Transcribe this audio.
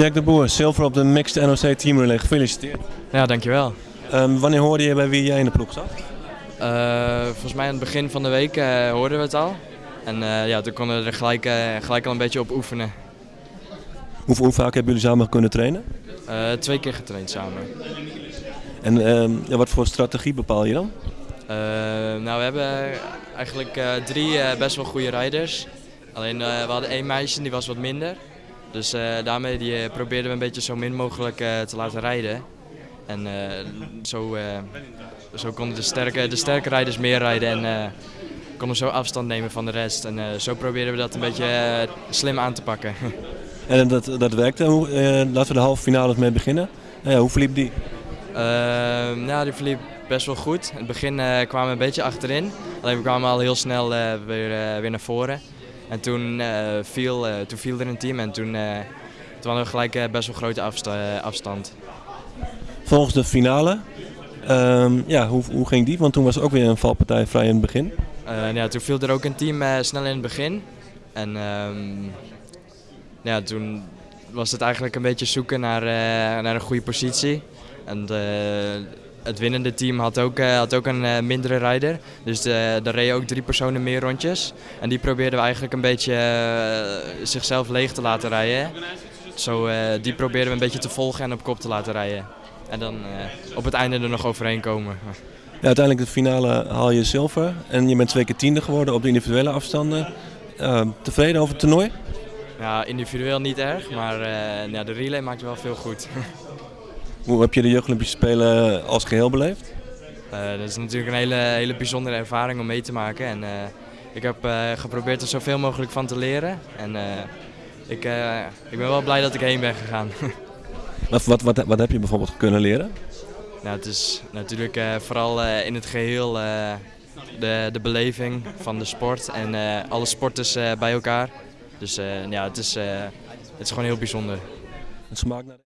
Jack de Boer, zilver op de Mixed NOC Team Relay. Gefeliciteerd. Ja, dankjewel. Um, wanneer hoorde je bij wie jij in de ploeg zat? Uh, volgens mij aan het begin van de week uh, hoorden we het al. En uh, ja, toen konden we er gelijk, gelijk al een beetje op oefenen. Hoe, hoe vaak hebben jullie samen kunnen trainen? twee keer getraind samen. En ja, wat voor strategie bepaal je dan? nou, we hebben eigenlijk drie best wel goede rijders. Alleen we hadden één meisje die was wat minder. Dus daarmee die, probeerden we een beetje zo min mogelijk te laten rijden. En zo, zo konden de sterke, de sterke rijders meer rijden en konden zo afstand nemen van de rest. En zo probeerden we dat een beetje slim aan te pakken. En dat, dat werkte. Hoe, laten we de halve finales mee beginnen. hoe verliep die? nou, die verliep best wel goed. In het begin kwamen we een beetje achterin. Alleen we kwamen al heel snel weer, weer naar voren. En toen, viel, toen viel er een team en toen, toen hadden we gelijk best wel grote afstand. Volgens de finale, um, ja, hoe, hoe ging die? Want toen was ook weer een valpartij vrij in het begin. Uh, ja, toen viel er ook een team uh, snel in het begin. En um, ja, toen was het eigenlijk een beetje zoeken naar, uh, naar een goede positie. En het winnende team had ook, had ook een mindere rijder. Dus de, er reden ook drie personen meer rondjes. En die probeerden we eigenlijk een beetje zichzelf leeg te laten rijden. Zo, die probeerden we een beetje te volgen en op kop te laten rijden. En dan op het einde er nog overheen komen. Ja, uiteindelijk de finale haal je zilver en je bent twee keer tiende geworden op de individuele afstanden. Uh, tevreden over het toernooi? Ja, individueel niet erg, maar uh, ja, de relay maakt wel veel goed. Hoe heb je de Jeugd Olympische Spelen als geheel beleefd? dat is natuurlijk een hele, hele bijzondere ervaring om mee te maken. En, ik heb geprobeerd er zoveel mogelijk van te leren. En ik, ik ben wel blij dat ik heen ben gegaan. Wat, wat, wat, wat heb je bijvoorbeeld kunnen leren? Nou, het is natuurlijk uh, vooral uh, in het geheel uh, de, de beleving van de sport en alle sporters bij elkaar. Dus ja, het is, het is gewoon heel bijzonder. Het smaakt naar...